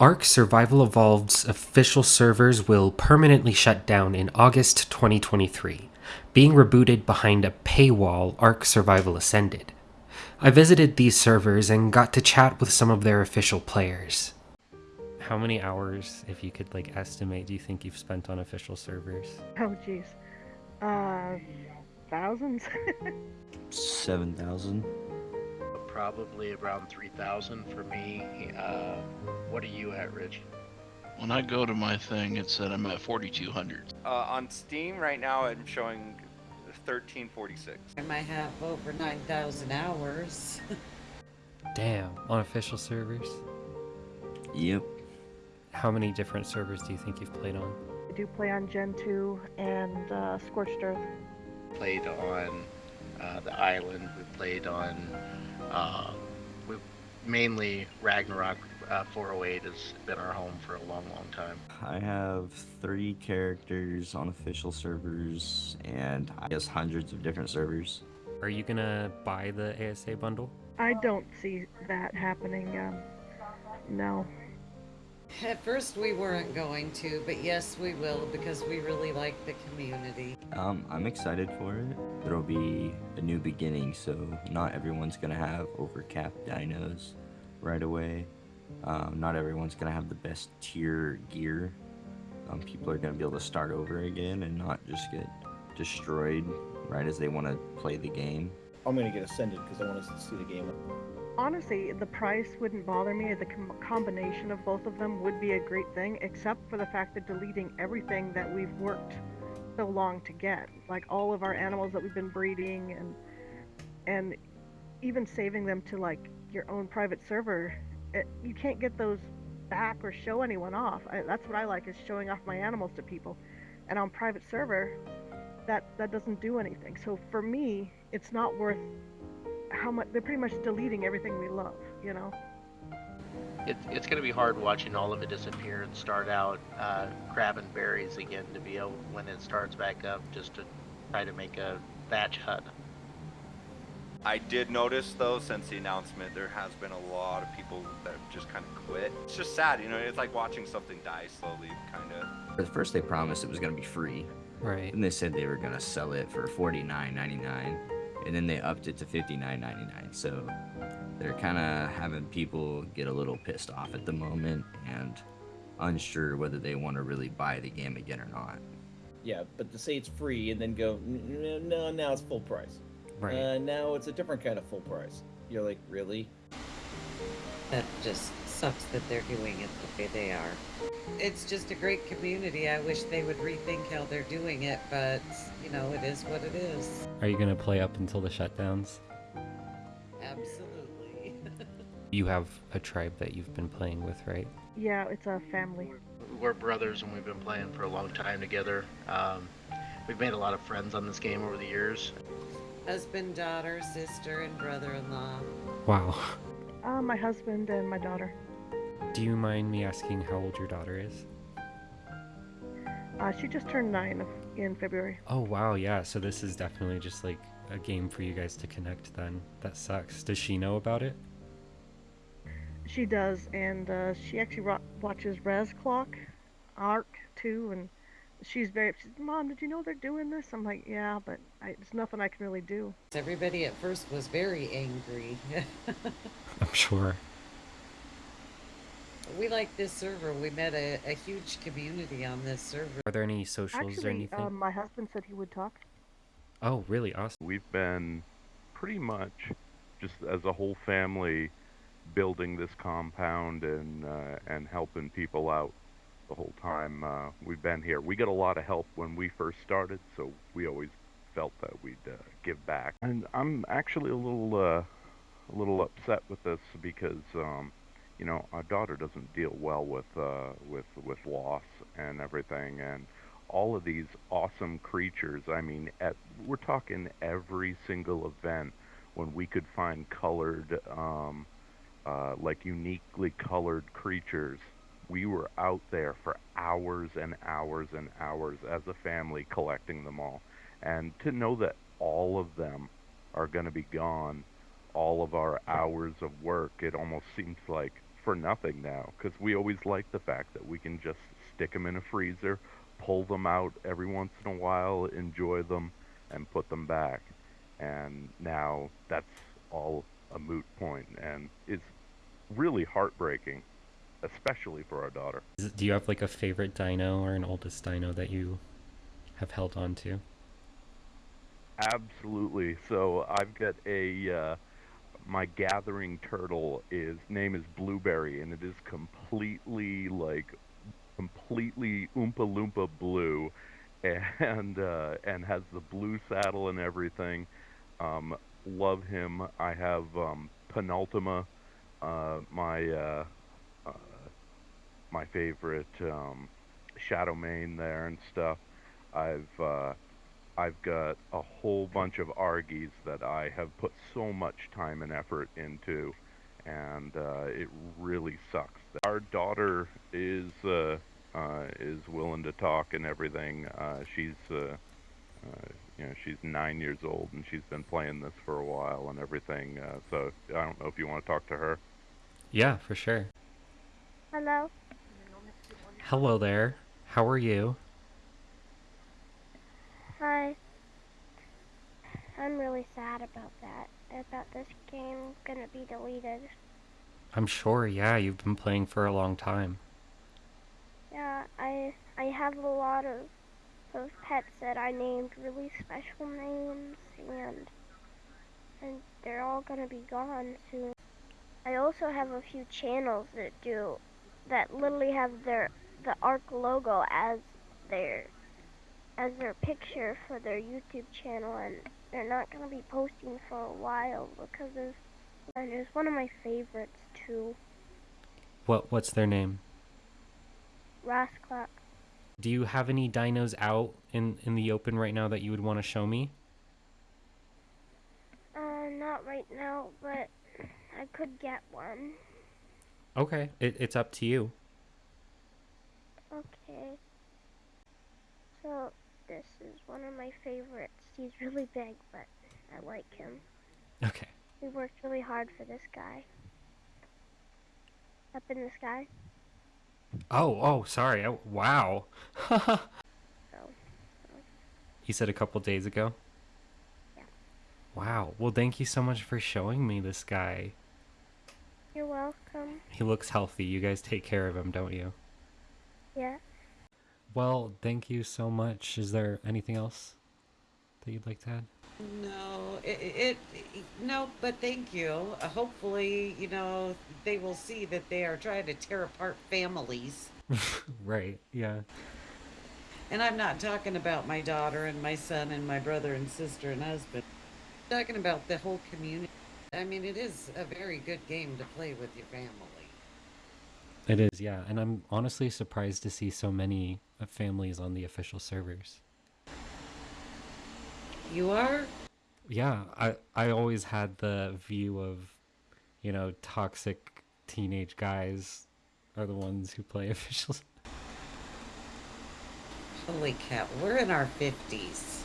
Ark Survival Evolved's official servers will permanently shut down in August 2023. Being rebooted behind a paywall, Ark Survival Ascended. I visited these servers and got to chat with some of their official players. How many hours, if you could like estimate, do you think you've spent on official servers? Oh, jeez. Uh, thousands? 7,000. Probably around 3,000 for me. Uh, what are you at, Rich? When I go to my thing, it said I'm at 4,200. Uh, on Steam right now, I'm showing 1346. I might have over 9,000 hours. Damn, on official servers? Yep. How many different servers do you think you've played on? I do play on Gen 2 and uh, Scorched Earth. Played on uh, the island. We played on uh, we mainly Ragnarok. Uh, 408 has been our home for a long, long time. I have three characters on official servers and I guess hundreds of different servers. Are you gonna buy the ASA bundle? I don't see that happening. Um, no. At first we weren't going to, but yes, we will because we really like the community. Um, I'm excited for it. There'll be a new beginning, so not everyone's gonna have overcapped dinos right away. Um, not everyone's gonna have the best tier gear. Um, people are gonna be able to start over again and not just get destroyed right as they want to play the game. I'm gonna get ascended because I want to see the game. Honestly, the price wouldn't bother me. The com- combination of both of them would be a great thing, except for the fact that deleting everything that we've worked so long to get, like all of our animals that we've been breeding, and and even saving them to like your own private server, it, you can't get those back or show anyone off. I, that's what I like is showing off my animals to people, and on private server, that that doesn't do anything. So for me, it's not worth how much they're pretty much deleting everything we love, you know. It, it's going to be hard watching all of it disappear and start out uh, grabbing berries again to be able when it starts back up just to try to make a thatch hut. I did notice though, since the announcement, there has been a lot of people that have just kind of quit. It's just sad, you know. It's like watching something die slowly, kind of. At first, they promised it was gonna be free, Right. and they said they were gonna sell it for $49.99, and then they upped it to $59.99. So they're kind of having people get a little pissed off at the moment and unsure whether they want to really buy the game again or not. Yeah, but to say it's free and then go, "N- n- no, now it's full price. Right. Uh, now it's a different kind of full price. You're like, really? That just sucks that they're doing it the way they are. It's just a great community. I wish they would rethink how they're doing it, but you know, it is what it is. Are you gonna play up until the shutdowns? Absolutely. You have a tribe that you've been playing with, right? Yeah, it's a family. We're brothers and we've been playing for a long time together. Um, we've made a lot of friends on this game over the years. Husband, daughter, sister, and brother-in-law. Wow. Uh, my husband and my daughter. Do you mind me asking how old your daughter is? Uh, she just turned nine in February. Oh wow, yeah. So this is definitely just like a game for you guys to connect. Then that sucks. Does she know about it? She does, and uh, she actually ro- watches Res Clock, Ark too, and she's very. She's, Mom, did you know they're doing this? I'm like, yeah, but I, there's nothing I can really do. Everybody at first was very angry. I'm sure. We like this server. We met a, a huge community on this server. Are there any socials or anything? um, my husband said he would talk. oh, really? Awesome. We've been pretty much just as a whole family building this compound and uh, and helping people out the whole time uh, we've been here. We got a lot of help when we first started, so we always felt that we'd uh, give back. And I'm actually a little uh, a little upset with this because um, you know our daughter doesn't deal well with uh, with with loss and everything and all of these awesome creatures. I mean, at, we're talking every single event when we could find colored, um, uh, like uniquely colored creatures. We were out there for hours and hours and hours as a family collecting them all. And to know that all of them are going to be gone, all of our hours of work, it almost seems like for nothing now because we always like the fact that we can just stick them in a freezer, pull them out every once in a while, enjoy them, and put them back. And now that's all a moot point and is really heartbreaking, especially for our daughter. Do you have like a favorite dino or an oldest dino that you have held on to? Absolutely. So I've got a uh, my gathering turtle is name is Blueberry, and it is completely like completely oompa loompa blue, and uh, and has the blue saddle and everything. Um, love him. I have um, Penultima, uh, my uh, uh, my favorite um, Shadow Mane there and stuff. I've uh, I've got a whole bunch of Argies that I have put so much time and effort into, and uh, it really sucks. Our daughter is uh, uh, is willing to talk and everything. Uh, she's uh, uh, you know she's nine years old and she's been playing this for a while and everything. Uh, so I don't know if you want to talk to her. Yeah, for sure. Hello. Hello there. How are you? I'm really sad about that. About this game gonna be deleted. I'm sure, yeah, you've been playing for a long time. Yeah, I I have a lot of those pets that I named really special names and and they're all gonna be gone soon. I also have a few channels that do that literally have their the ARK logo as their as their picture for their YouTube channel and they're not gonna be posting for a while because of and it's one of my favorites too. What what's their name? Raasclark. Do you have any dinos out in in the open right now that you would want to show me? Uh, not right now, but I could get one. Okay, it, it's up to you. Okay. So, this is one of my favorites. He's really big, but I like him. Okay. We worked really hard for this guy. Up in the sky. Oh, oh, sorry. Oh, wow. So, you said a couple days ago? Yeah. Wow. Well, thank you so much for showing me this guy. you're welcome. He looks healthy. You guys take care of him, don't you? Yeah. Well, thank you so much. Is there anything else that you'd like to add? No, it, it, it no, but thank you. Uh, hopefully, you know, they will see that they are trying to tear apart families. right. Yeah. And I'm not talking about my daughter and my son and my brother and sister and husband. I'm talking about the whole community. I mean, it is a very good game to play with your family. It is, yeah. And I'm honestly surprised to see so many uh, families on the official servers. You are? Yeah, I I always had the view of, you know, toxic teenage guys are the ones who play official. Holy cow, we're in our 50s.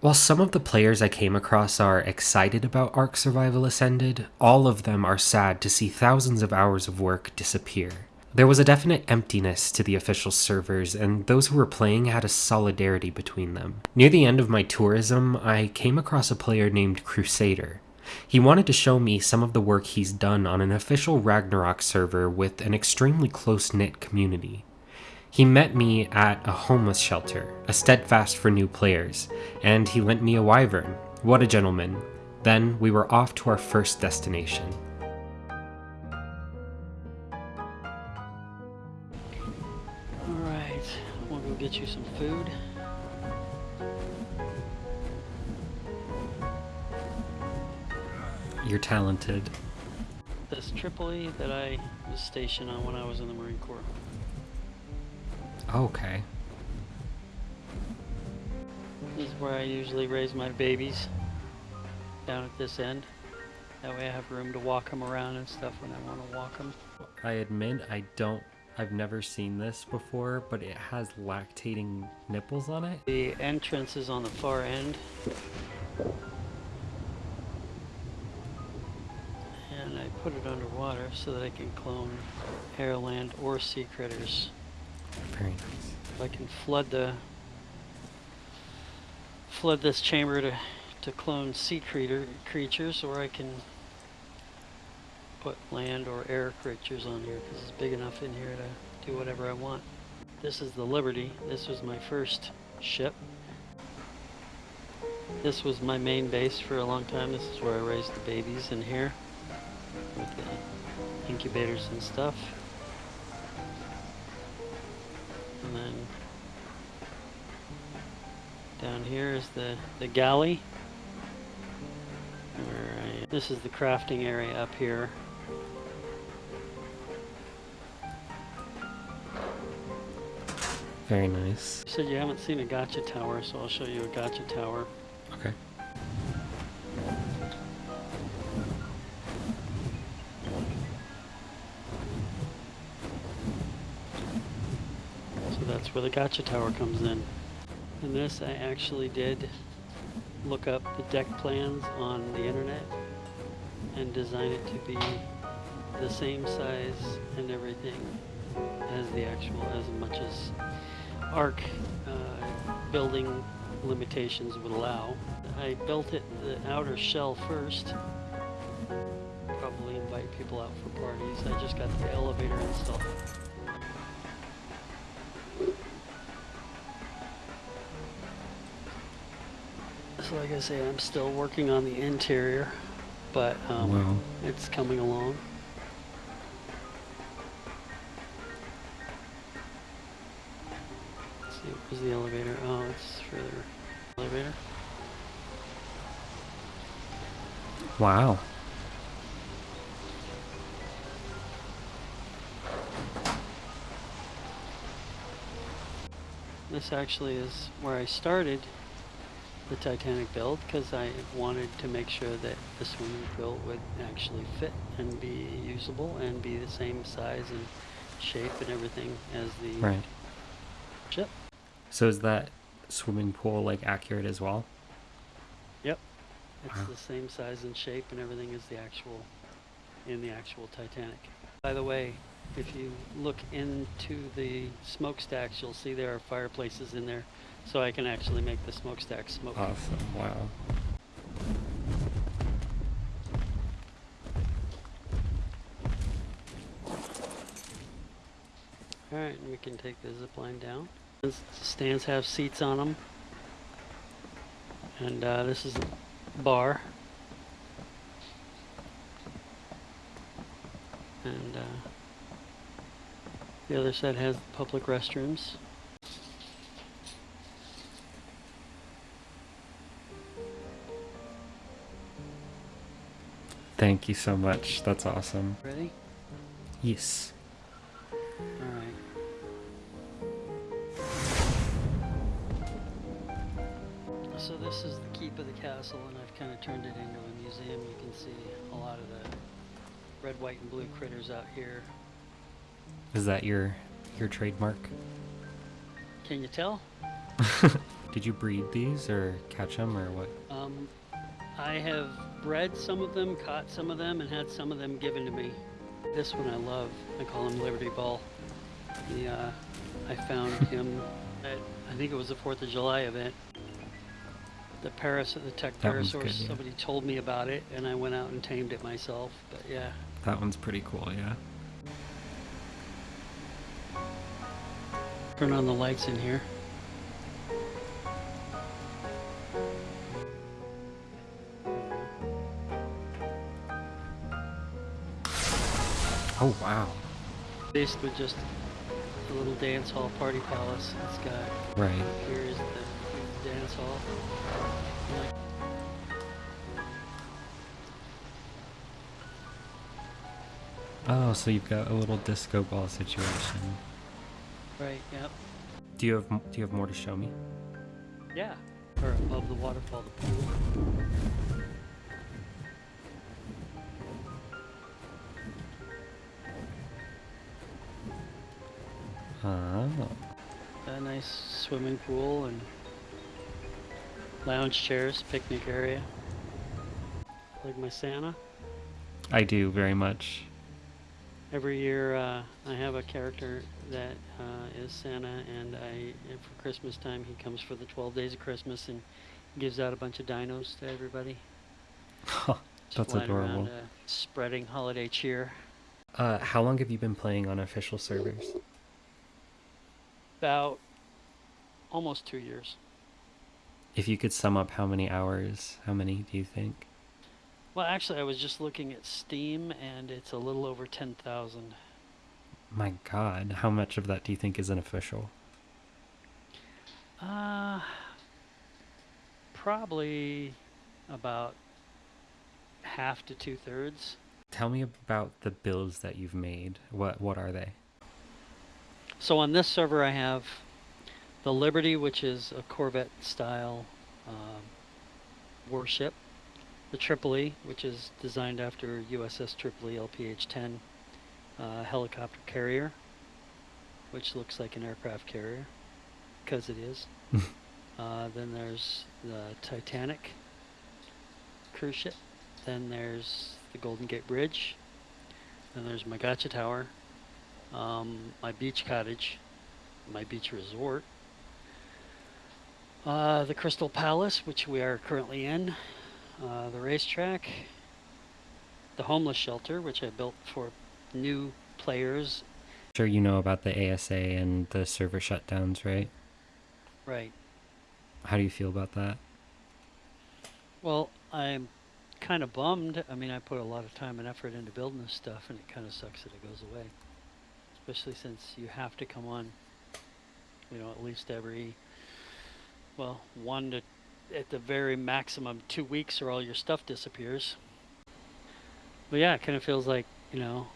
While some of the players I came across are excited about Ark Survival Ascended, all of them are sad to see thousands of hours of work disappear. There was a definite emptiness to the official servers, and those who were playing had a solidarity between them. Near the end of my tourism, I came across a player named Crusader. He wanted to show me some of the work he's done on an official Ragnarok server with an extremely close knit community. He met me at a homeless shelter, a steadfast for new players, and he lent me a wyvern. What a gentleman. Then we were off to our first destination. Get you some food. You're talented. This Tripoli that I was stationed on when I was in the Marine Corps. Okay. This is where I usually raise my babies. Down at this end. That way I have room to walk them around and stuff when I want to walk them. I admit I don't I've never seen this before, but it has lactating nipples on it. The entrance is on the far end. And I put it underwater so that I can clone air, land, or sea critters. Very nice. If I can flood the flood this chamber to to clone sea creature creatures, or I can put land or air creatures on here because it's big enough in here to do whatever I want. This is the Liberty. This was my first ship. This was my main base for a long time. This is where I raised the babies in here with the incubators and stuff. And then down here is the, the galley. This is the crafting area up here. Very nice. You said you haven't seen a gacha tower, so I'll show you a gacha tower. Okay. So that's where the gacha tower comes in. And this I actually did look up the deck plans on the internet and design it to be the same size and everything as the actual, as much as ARK uh, building limitations would allow. I built it the outer shell first. Probably invite people out for parties. I just got the elevator installed. So like I say, I'm still working on the interior, but um, Wow. it's coming along. Where's the elevator? Oh, it's further. Elevator. Wow. This actually is where I started the Titanic build because I wanted to make sure that the swimming pool would actually fit and be usable and be the same size and shape and everything as the Right. ship. So is that swimming pool like accurate as well? Yep. It's Wow. the same size and shape and everything as the actual in the actual Titanic. By the way, if you look into the smokestacks, you'll see there are fireplaces in there, so I can actually make the smokestack smoke. Awesome. Wow. All right, and we can take the zip line down. Stands have seats on them, and uh, this is a bar. And uh, the other side has public restrooms. Thank you so much. That's awesome. Ready? Yes. Right. This is the keep of the castle, and I've kind of turned it into a museum. You can see a lot of the red, white, and blue critters out here. Is that your your trademark? Can you tell? Did you breed these or catch them or what? Um, I have bred some of them, caught some of them, and had some of them given to me. This one I love. I call him Liberty Ball. He, uh, I found him at, I think it was the 4th of July event. The Paris, of the Tech That Parasaurus, good, yeah. somebody told me about it, and I went out and tamed it myself. But yeah, That one's pretty cool, yeah. turn on the lights in here. Oh wow. Faced with just a little dance hall party palace. It's got Right. Here is the dance hall. Oh, so you've got a little disco ball situation. right, yep. Do you have do you have more to show me? Yeah. Or above the waterfall, the pool. Oh. A nice swimming pool and lounge chairs, picnic area. Like my Santa. I do very much. Every year, uh, I have a character that uh, is Santa, and I and for Christmas time he comes for the 12 days of Christmas and gives out a bunch of dinos to everybody. That's flying around, adorable. uh, spreading holiday cheer. Uh, how long have you been playing on official servers? About almost two years. If you could sum up how many hours, how many do you think? Well, actually, I was just looking at Steam, and it's a little over 10,000. My god, how much of that do you think is unofficial? Uh, probably about half to two thirds. Tell me about the builds that you've made. What what are they? So on this server, I have the Liberty, which is a Corvette style um, warship. The Tripoli, which is designed after USS Tripoli LPH-10 uh, helicopter carrier, which looks like an aircraft carrier, because it is. uh, then there's the Titanic cruise ship. Then there's the Golden Gate Bridge. Then there's my Gacha Tower, um, my beach cottage, my beach resort, uh, the Crystal Palace, which we are currently in, uh, the racetrack, the homeless shelter, which I built for new players. Sure you know about the ASA and the server shutdowns, right? Right. How do you feel about that? Well, I'm kind of bummed. I mean, I put a lot of time and effort into building this stuff, and it kind of sucks that it goes away. Especially since you have to come on, you know, at least every, well, one to, at the very maximum, two weeks, or all your stuff disappears. But yeah, it kind of feels like, you know,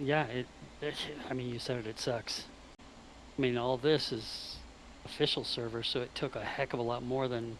yeah, it, it. I mean, you said it. It sucks. I mean, all this is official server, so it took a heck of a lot more than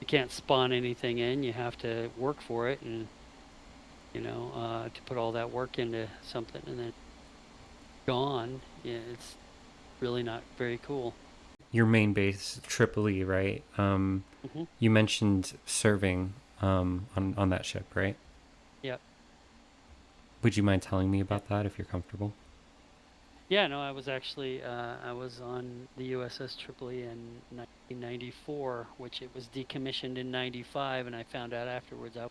you can't spawn anything in. You have to work for it, and you know, uh, to put all that work into something and then gone. Yeah, it's really not very cool. Your main base, Tripoli, right? Um, Mhm. You mentioned serving um, on, on that ship, right? Yep. Would you mind telling me about that if you're comfortable? Yeah, no, I was actually uh, I was on the USS Tripoli in 1994, which it was decommissioned in 95, and I found out afterwards. I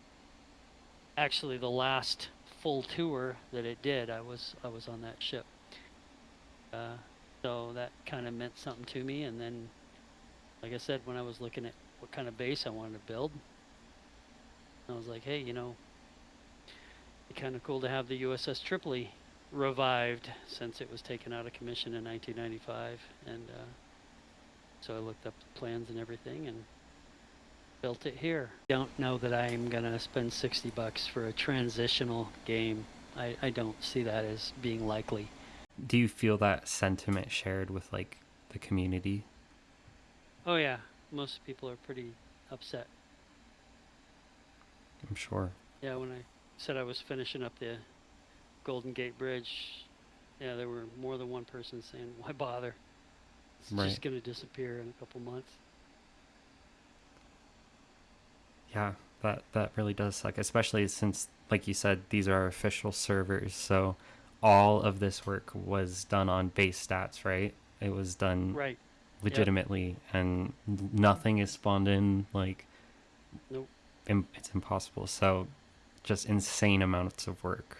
actually the last full tour that it did, I was I was on that ship. Uh, so that kind of meant something to me. And then, like I said, when I was looking at what kind of base I wanted to build, I was like, hey, you know, it'd be kind of cool to have the USS Tripoli revived since it was taken out of commission in 1995 and uh, so I looked up the plans and everything and built it here. Don't know that I'm gonna spend 60 bucks for a transitional game. I, I don't see that as being likely. Do you feel that sentiment shared with like the community? Oh yeah, most people are pretty upset. I'm sure. Yeah, when I said I was finishing up the Golden Gate Bridge, yeah, there were more than one person saying, "Why bother? It's Right. just going to disappear in a couple months." Yeah, that that really does suck, especially since, like you said, these are official servers. So all of this work was done on base stats, right? It was done Right. Yep. legitimately, and nothing is spawned in. Like, Nope. im- it's impossible. So, just insane amounts of work.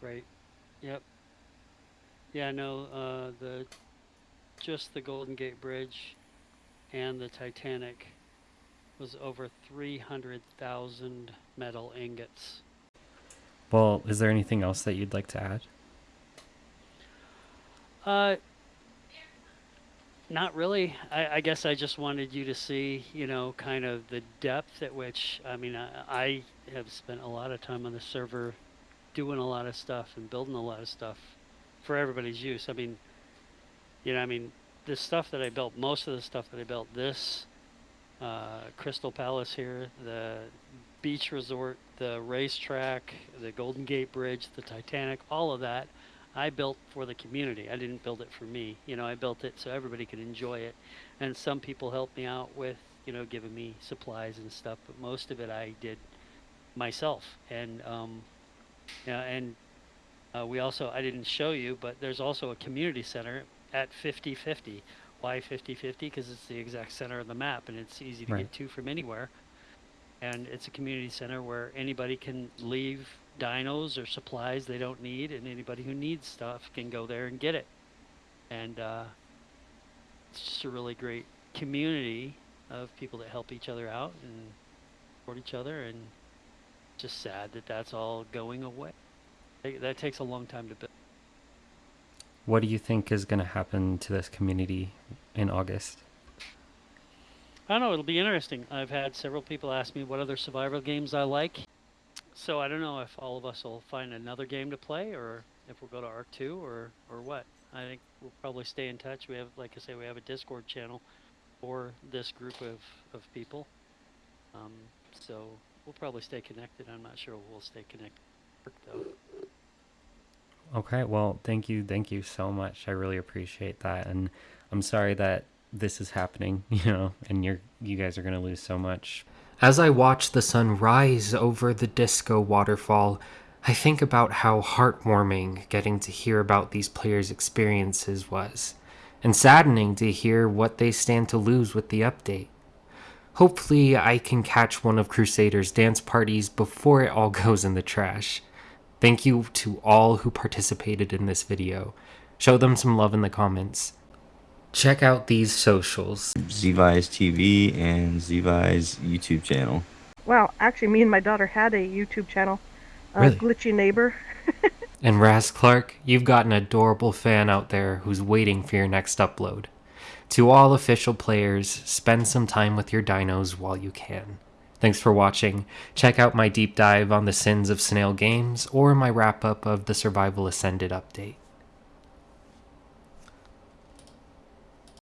Right. Yep. Yeah, no, uh, the just the Golden Gate Bridge and the Titanic was over 300,000 metal ingots. Well, is there anything else that you'd like to add? Uh, not really. I, I guess I just wanted you to see, you know, kind of the depth at which, I mean, I, I have spent a lot of time on the server doing a lot of stuff and building a lot of stuff for everybody's use. I mean, you know, I mean, the stuff that I built, most of the stuff that I built, this uh, Crystal Palace here, the beach resort, the racetrack, the Golden Gate Bridge, the Titanic, all of that, I built for the community. I didn't build it for me. You know, I built it so everybody could enjoy it. And some people helped me out with, you know, giving me supplies and stuff, but most of it I did myself. And um, yeah, and uh, we also I didn't show you, but there's also a community center at 5050. Why 5050? Because it's the exact center of the map, and it's easy to Right. get to from anywhere. And it's a community center where anybody can leave dinos or supplies they don't need, and anybody who needs stuff can go there and get it. And uh, it's just a really great community of people that help each other out and support each other, and just sad that that's all going away. That- That takes a long time to build. What do you think is going to happen to this community in August? I don't know. It'll be interesting. I've had several people ask me what other survival games I like. So I don't know if all of us will find another game to play, or if we'll go to Ark Two, or or what. I think we'll probably stay in touch. We have, like I say, we have a Discord channel for this group of of people. Um, so we'll probably stay connected. I'm not sure we'll stay connected though. Okay, well, thank you, thank you so much. I really appreciate that, and I'm sorry that this is happening, you know, and you're you guys are gonna lose so much. As I watch the sun rise over the disco waterfall, I think about how heartwarming getting to hear about these players' experiences was, and saddening to hear what they stand to lose with the update. Hopefully, I can catch one of Crusader's dance parties before it all goes in the trash. Thank you to all who participated in this video. Show them some love in the comments. Check out these socials. Zvi's TV and Zvi's YouTube channel. Wow, actually, me and my daughter had a YouTube channel, uh, Really? Glitchy Neighbor. And Raasclark, you've got an adorable fan out there who's waiting for your next upload. To all official players, spend some time with your dinos while you can. Thanks for watching. Check out my deep dive on the sins of snail games or my wrap up of the Survival Ascended update.